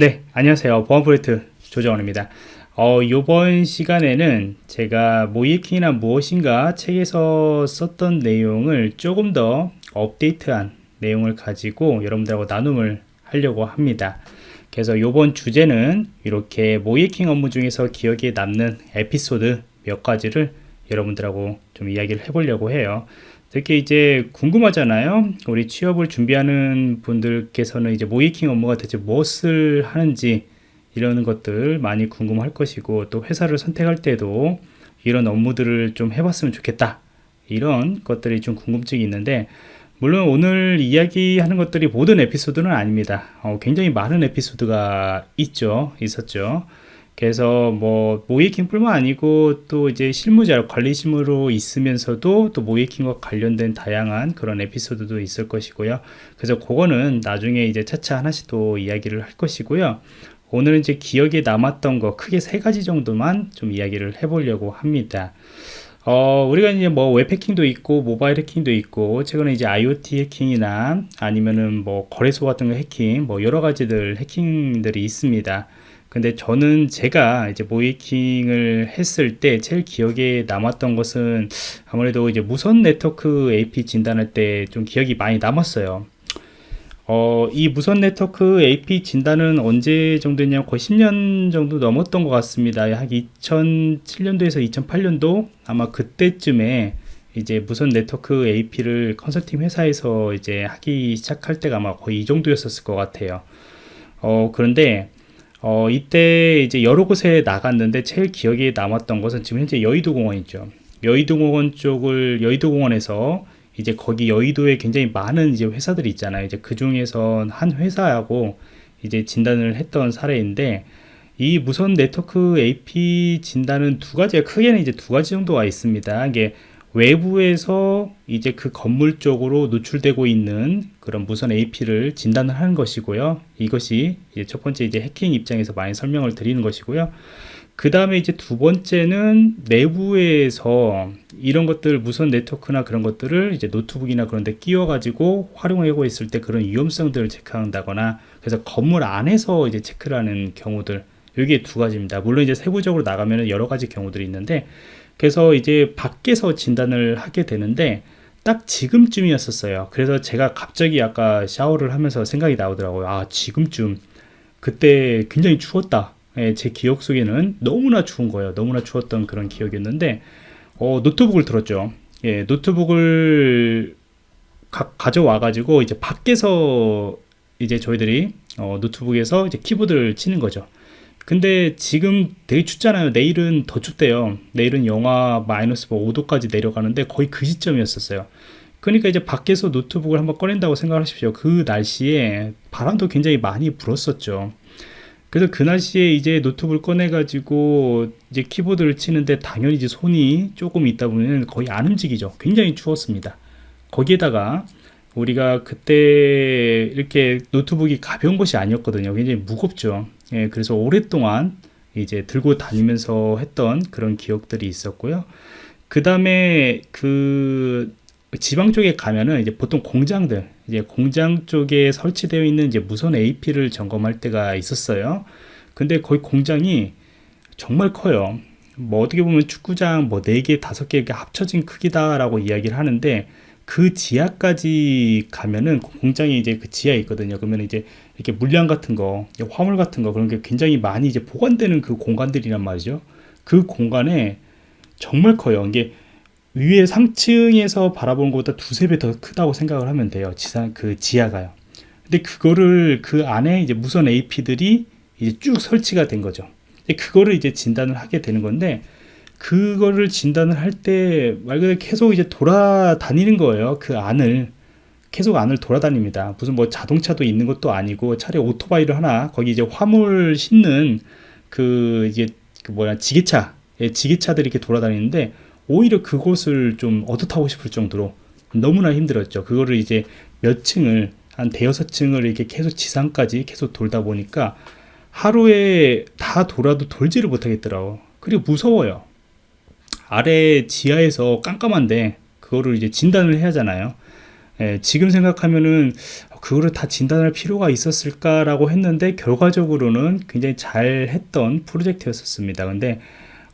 네 안녕하세요. 보안 프로젝트 조정원입니다. 어, 이번 시간에는 제가 모이킹이나 무엇인가 책에서 썼던 내용을 조금 더 업데이트한 내용을 가지고 여러분들하고 나눔을 하려고 합니다. 그래서 이번 주제는 이렇게 모이킹 업무 중에서 기억에 남는 에피소드 몇 가지를 여러분들하고 좀 이야기를 해보려고 해요. 특히 이제 궁금하잖아요. 우리 취업을 준비하는 분들께서는 이제 모이킹 업무가 대체 무엇을 하는지 이런 것들 많이 궁금할 것이고 또 회사를 선택할 때도 이런 업무들을 좀 해봤으면 좋겠다. 이런 것들이 좀 궁금증이 있는데 물론 오늘 이야기하는 것들이 모든 에피소드는 아닙니다. 어, 굉장히 많은 에피소드가 있죠 있었죠 그래서 뭐 모이킹뿐만 아니고 또 이제 실무자 관리심으로 있으면서도 또 모이킹과 관련된 다양한 그런 에피소드도 있을 것이고요. 그래서 그거는 나중에 이제 차차 하나씩 또 이야기를 할 것이고요. 오늘은 이제 기억에 남았던 거 크게 세 가지 정도만 좀 이야기를 해보려고 합니다. 어, 우리가 이제 뭐 웹 해킹도 있고 모바일 해킹도 있고 최근에 이제 IoT 해킹이나 아니면은 뭐 거래소 같은 거 해킹 뭐 여러 가지들 해킹들이 있습니다. 근데 저는 제가 이제 모이킹을 했을 때 제일 기억에 남았던 것은 아무래도 이제 무선 네트워크 AP 진단할 때 좀 기억이 많이 남았어요. 어, 이 무선 네트워크 AP 진단은 언제 정도 냐면 거의 10년 정도 넘었던 것 같습니다. 약 2007년도에서 2008년도 아마 그때쯤에 이제 무선 네트워크 AP를 컨설팅 회사에서 이제 하기 시작할 때가 아마 거의 이 정도였었을 것 같아요. 어, 그런데 어, 이때 이제 여러 곳에 나갔는데 제일 기억에 남았던 것은 지금 현재 여의도 공원이죠. 여의도 공원 쪽을 여의도 공원에서 이제 거기 여의도에 굉장히 많은 이제 회사들이 있잖아요. 이제 그 중에서 한 회사하고 이제 진단을 했던 사례인데 이 무선 네트워크 AP 진단은 두 가지가 크게는 이제 두 가지 정도가 있습니다. 이게 외부에서 이제 그 건물 쪽으로 노출되고 있는 그런 무선 AP를 진단을 하는 것이고요. 이것이 첫 번째 이제 해킹 입장에서 많이 설명을 드리는 것이고요. 그 다음에 이제 두 번째는 내부에서 이런 것들 무선 네트워크나 그런 것들을 이제 노트북이나 그런 데 끼워 가지고 활용하고 있을 때 그런 위험성들을 체크한다거나 그래서 건물 안에서 이제 체크를 하는 경우들 여기에 두 가지입니다 물론 이제 세부적으로 나가면 여러 가지 경우들이 있는데 그래서 이제 밖에서 진단을 하게 되는데 딱 지금쯤이었었어요. 그래서 제가 갑자기 아까 샤워를 하면서 생각이 나오더라고요. 아 지금쯤. 그때 굉장히 추웠다. 예, 제 기억 속에는 너무나 추운 거예요. 너무나 추웠던 그런 기억이었는데 어, 노트북을 들었죠. 예, 노트북을 가, 져와 가지고 이제 밖에서 이제 저희들이 어, 노트북에서 이제 키보드를 치는 거죠 근데 지금 되게 춥잖아요. 내일은 더 춥대요. 내일은 영하 마이너스 5도까지 뭐 내려가는데 거의 그 시점이었었어요. 그러니까 이제 밖에서 노트북을 한번 꺼낸다고 생각하십시오. 그 날씨에 바람도 굉장히 많이 불었었죠. 그래서 그 날씨에 이제 노트북을 꺼내 가지고 이제 키보드를 치는데 당연히 이제 손이 조금 있다 보면 거의 안 움직이죠. 굉장히 추웠습니다. 거기에다가 우리가 그때 이렇게 노트북이 가벼운 것이 아니었거든요 굉장히 무겁죠 예, 그래서 오랫동안 이제 들고 다니면서 했던 그런 기억들이 있었고요. 그 다음에 그 지방 쪽에 가면은 이제 보통 공장들, 이제 공장 쪽에 설치되어 있는 이제 무선 AP를 점검할 때가 있었어요. 근데 거의 공장이 정말 커요. 뭐 어떻게 보면 축구장 뭐 4개, 5개 합쳐진 크기다 라고 이야기를 하는데 그 지하까지 가면은 공장이 이제 그 지하에 있거든요. 그러면 이제 이렇게 물량 같은 거, 화물 같은 거 그런 게 굉장히 많이 이제 보관되는 그 공간들이란 말이죠. 그 공간에 정말 커요. 이게 위에 상층에서 바라보는 것보다 두세 배 더 크다고 생각을 하면 돼요. 지상 그 지하가요. 근데 그거를 그 안에 이제 무선 AP들이 이제 쭉 설치가 된 거죠. 그거를 이제 진단을 하게 되는 건데 그거를 진단을 할 때 말 그대로 계속 이제 돌아다니는 거예요. 그 안을 계속 안을 돌아다닙니다. 무슨 뭐 자동차도 있는 것도 아니고 차라리 오토바이를 하나 거기 이제 화물 싣는 그 이제 그 뭐야 지게차 예, 지게차들이 이렇게 돌아다니는데 오히려 그곳을 좀 얻어타고 싶을 정도로 너무나 힘들었죠. 그거를 이제 몇 층을 한 대여섯 층을 이렇게 계속 지상까지 계속 돌다 보니까 하루에 다 돌아도 돌지를 못하겠더라고. 그리고 무서워요. 아래 지하에서 깜깜한데 그거를 이제 진단을 해야 하잖아요 예, 지금 생각하면은 그거를 다 진단할 필요가 있었을까라고 했는데 결과적으로는 굉장히 잘 했던 프로젝트였었습니다. 근데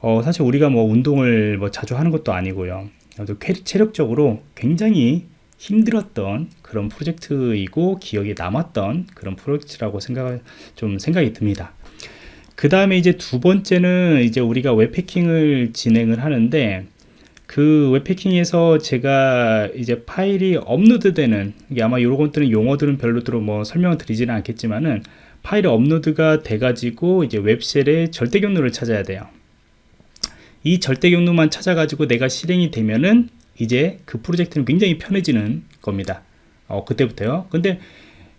어, 사실 우리가 뭐 운동을 뭐 자주 하는 것도 아니고요. 또 체력적으로 굉장히 힘들었던 그런 프로젝트이고 기억에 남았던 그런 프로젝트라고 생각 좀 생각이 듭니다. 그 다음에 이제 두 번째는 이제 우리가 웹패킹을 진행을 하는데 그 웹패킹에서 제가 이제 파일이 업로드되는 이게 아마 요런 것들은 용어들은 별로들어 뭐 설명을 드리지는 않겠지만은 파일이 업로드가 돼 가지고 이제 web shell의 절대 경로를 찾아야 돼요. 이 절대 경로만 찾아 가지고 내가 실행이 되면은 이제 그 프로젝트는 굉장히 편해지는 겁니다. 어, 그때부터요. 근데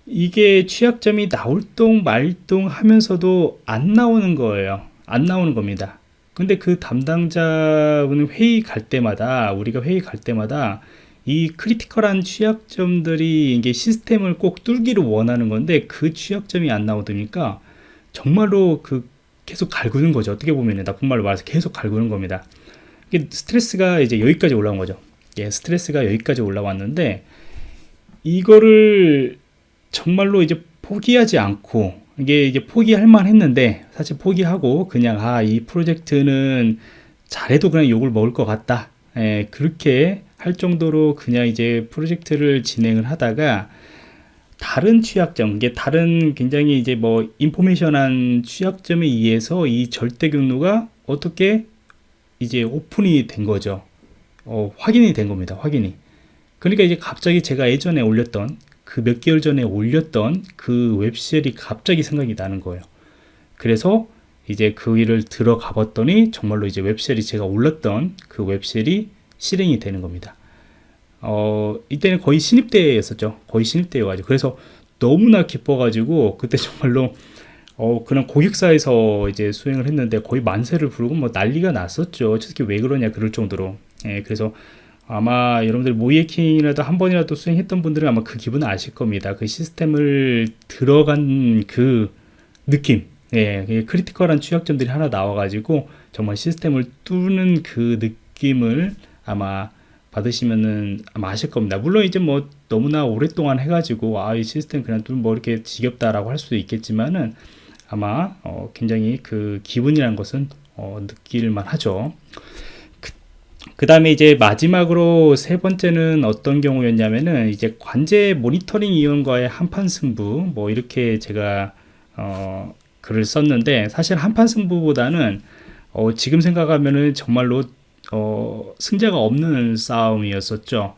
이게 취약점이 나올 동 말동 하면서도 안 나오는 거예요. 안 나오는 겁니다. 근데 그 담당자분 회의 갈 때마다 우리가 회의 갈 때마다 이 critical한 취약점들이 이게 시스템을 꼭 뚫기를 원하는 건데 그 취약점이 안 나오니까 정말로 그 계속 갈구는 거죠. 어떻게 보면 나쁜 말로 말해서 계속 갈구는 겁니다. 스트레스가 이제 여기까지 올라온 거죠. 예, 스트레스가 여기까지 올라왔는데 이거를 정말로 이제 포기하지 않고 이게 이제 포기할 만 했는데 사실 포기하고 그냥 아 이 프로젝트는 잘해도 그냥 욕을 먹을 것 같다. 예, 그렇게 할 정도로 그냥 이제 프로젝트를 진행을 하다가 다른 취약점 이게 다른 굉장히 이제 뭐 인포메이션한 취약점에 의해서 이 절대 경로가 어떻게 이제 오픈이 된 거죠? 어, 확인이 된 겁니다 확인이. 그러니까 이제 갑자기 제가 예전에 올렸던 그 몇 개월 전에 올렸던 그 웹셀이 갑자기 생각이 나는 거예요 그래서 이제 그 일을 들어가 봤더니 정말로 이제 웹셀이 제가 올렸던 그 웹셀이 실행이 되는 겁니다 어, 이때는 거의 신입 때였었죠 거의 신입 때여가지고 그래서 너무나 기뻐가지고 그때 정말로 어, 그냥 고객사에서 이제 수행을 했는데 거의 만세를 부르고 뭐 난리가 났었죠. 특히 왜 그러냐 그럴 정도로. 예, 그래서 아마 여러분들 모이에킹이라도 한 번이라도 수행했던 분들은 아마 그 기분을 아실 겁니다. 그 시스템을 들어간 그 느낌. 예, 크리티컬한 취약점들이 하나 나와가지고 정말 시스템을 뚫는 그 느낌을 아마 받으시면은 아마 아실 겁니다. 물론 이제 뭐 너무나 오랫동안 해가지고 아, 이 시스템 그냥 뭐 이렇게 지겹다라고 할 수도 있겠지만은 아마 어, 굉장히 그 기분이라는 것은 어, 느낄만 하죠. 그, 그 다음에 이제 마지막으로 세 번째는 어떤 경우였냐면은 이제 관제 모니터링 이용과의 한판 승부 뭐 이렇게 제가 어, 글을 썼는데 사실 한판 승부보다는 어, 지금 생각하면은 정말로 어, 승자가 없는 싸움이었었죠.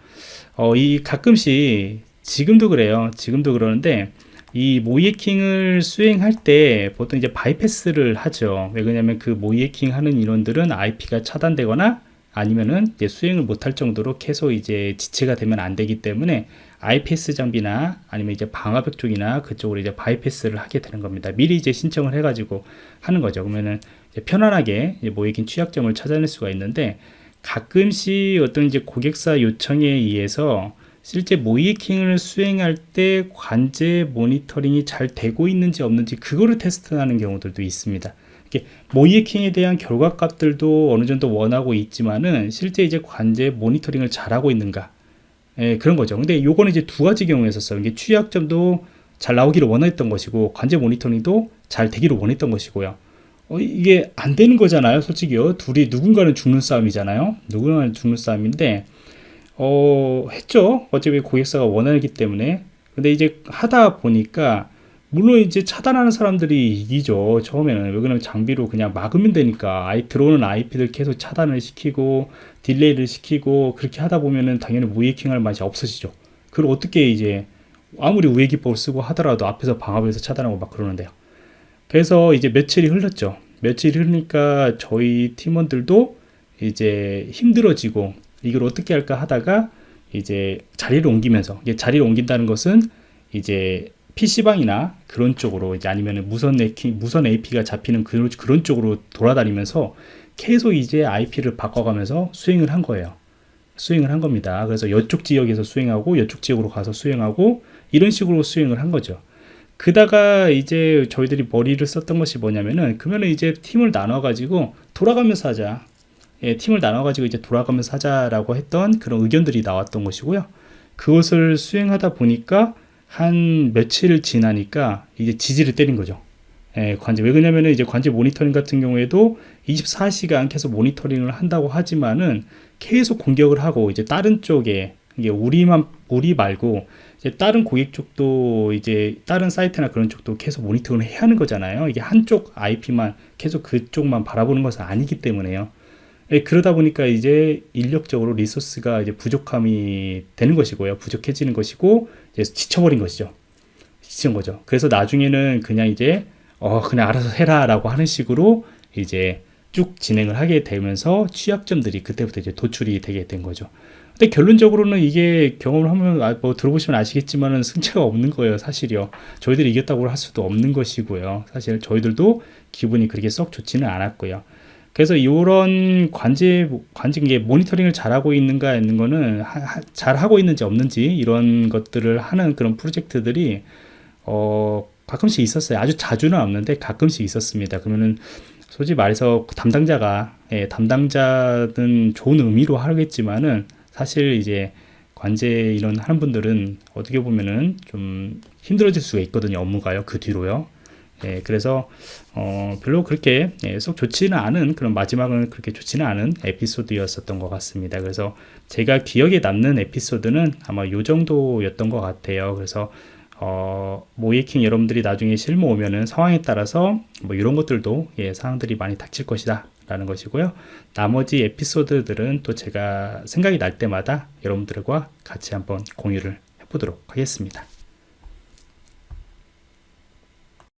어, 이 가끔씩 지금도 그래요. 지금도 그러는데 이 모이해킹을 수행할 때 보통 이제 바이패스를 하죠. 왜 그러냐면 그 모이해킹 하는 인원들은 IP가 차단되거나 아니면은 이제 수행을 못할 정도로 계속 이제 지체가 되면 안 되기 때문에 IPS 장비나 아니면 이제 방화벽 쪽이나 그쪽으로 이제 바이패스를 하게 되는 겁니다. 미리 이제 신청을 해가지고 하는 거죠. 그러면은 편안하게 모이킹 취약점을 찾아낼 수가 있는데 가끔씩 어떤 이제 고객사 요청에 의해서 실제 모이킹을 수행할 때 관제 모니터링이 잘 되고 있는지 없는지 그거를 테스트하는 경우들도 있습니다. 모이킹에 대한 결과값들도 어느 정도 원하고 있지만은 실제 이제 관제 모니터링을 잘하고 있는가 예, 그런 거죠. 근데 요거는 이제 두 가지 경우였었어요. 이게 취약점도 잘 나오기를 원했던 것이고 관제 모니터링도 잘 되기를 원했던 것이고요. 어, 이게 안 되는 거잖아요. 솔직히요. 둘이 누군가는 죽는 싸움이잖아요. 누군가는 죽는 싸움인데 어, 했죠. 어차피 고객사가 원하기 때문에. 근데 이제 하다 보니까 물론 이제 차단하는 사람들이 이기죠. 처음에는. 왜 그러면 장비로 그냥 막으면 되니까. 아이 들어오는 IP들 계속 차단을 시키고 딜레이를 시키고 그렇게 하다 보면은 당연히 무해킹할 맛이 없어지죠. 그걸 어떻게 이제 아무리 우회 기법을 쓰고 하더라도 앞에서 방압에서 차단하고 막 그러는데요. 그래서 이제 며칠이 흘렀죠. 며칠이 흐르니까 저희 팀원들도 이제 힘들어지고 이걸 어떻게 할까 하다가 이제 자리를 옮기면서 자리를 옮긴다는 것은 이제 PC방이나 그런 쪽으로 이제 아니면 무선 AP, 무선 AP가 잡히는 그런, 그런 쪽으로 돌아다니면서 계속 이제 IP를 바꿔가면서 수행을 한 거예요. 수행을 한 겁니다. 그래서 이쪽 지역에서 수행하고 이쪽 지역으로 가서 수행하고 이런 식으로 수행을 한 거죠. 그다가 이제 저희들이 머리를 썼던 것이 뭐냐면은 그러면은 이제 팀을 나눠 가지고 돌아가면서 하자 예, 팀을 나눠 가지고 이제 돌아가면서 하자라고 했던 그런 의견들이 나왔던 것이고요. 그것을 수행하다 보니까 한 며칠 지나니까 이제 지지를 때린 거죠. 예, 관제 왜 그러냐면은 이제 관제 모니터링 같은 경우에도 24시간 계속 모니터링을 한다고 하지만은 계속 공격을 하고 이제 다른 쪽에 이게 우리만 우리 말고 이제 다른 고객 쪽도 이제 다른 사이트나 그런 쪽도 계속 모니터링을 해야 하는 거잖아요. 이게 한쪽 IP만 계속 그쪽만 바라보는 것은 아니기 때문에요. 예, 그러다 보니까 이제 인력적으로 리소스가 이제 부족함이 되는 것이고요. 부족해지는 것이고 이제 지쳐버린 것이죠. 지친 거죠. 그래서 나중에는 그냥 이제 어 그냥 알아서 해라라고 하는 식으로 이제 쭉 진행을 하게 되면서 취약점들이 그때부터 이제 도출이 되게 된 거죠. 근데 결론적으로는 이게 경험을 하면 아, 뭐 들어보시면 아시겠지만은 승차가 없는 거예요, 사실이요. 저희들이 이겼다고 할 수도 없는 것이고요. 사실 저희들도 기분이 그렇게 썩 좋지는 않았고요. 그래서 이런 관제 관제 이게 모니터링을 잘하고 있는가 있는 거는 하, 하, 잘 하고 있는지 없는지 이런 것들을 하는 그런 프로젝트들이 어 가끔씩 있었어요. 아주 자주는 없는데 가끔씩 있었습니다. 그러면은 솔직히 말해서 그 담당자가 예, 담당자는 좋은 의미로 하겠지만은 사실 이제 관제 이런 하는 분들은 어떻게 보면은 좀 힘들어질 수가 있거든요. 업무가요. 그 뒤로요. 예, 그래서 어, 별로 그렇게 예, 속 좋지는 않은 그런 마지막은 그렇게 좋지는 않은 에피소드였었던 것 같습니다. 그래서 제가 기억에 남는 에피소드는 아마 요 정도였던 것 같아요. 그래서 어, 모이킹 여러분들이 나중에 실무 오면은 상황에 따라서 뭐 이런 것들도 예, 상황들이 많이 닥칠 것이다. 라는 것이고요. 나머지 에피소드들은 또 제가 생각이 날 때마다 여러분들과 같이 한번 공유를 해보도록 하겠습니다.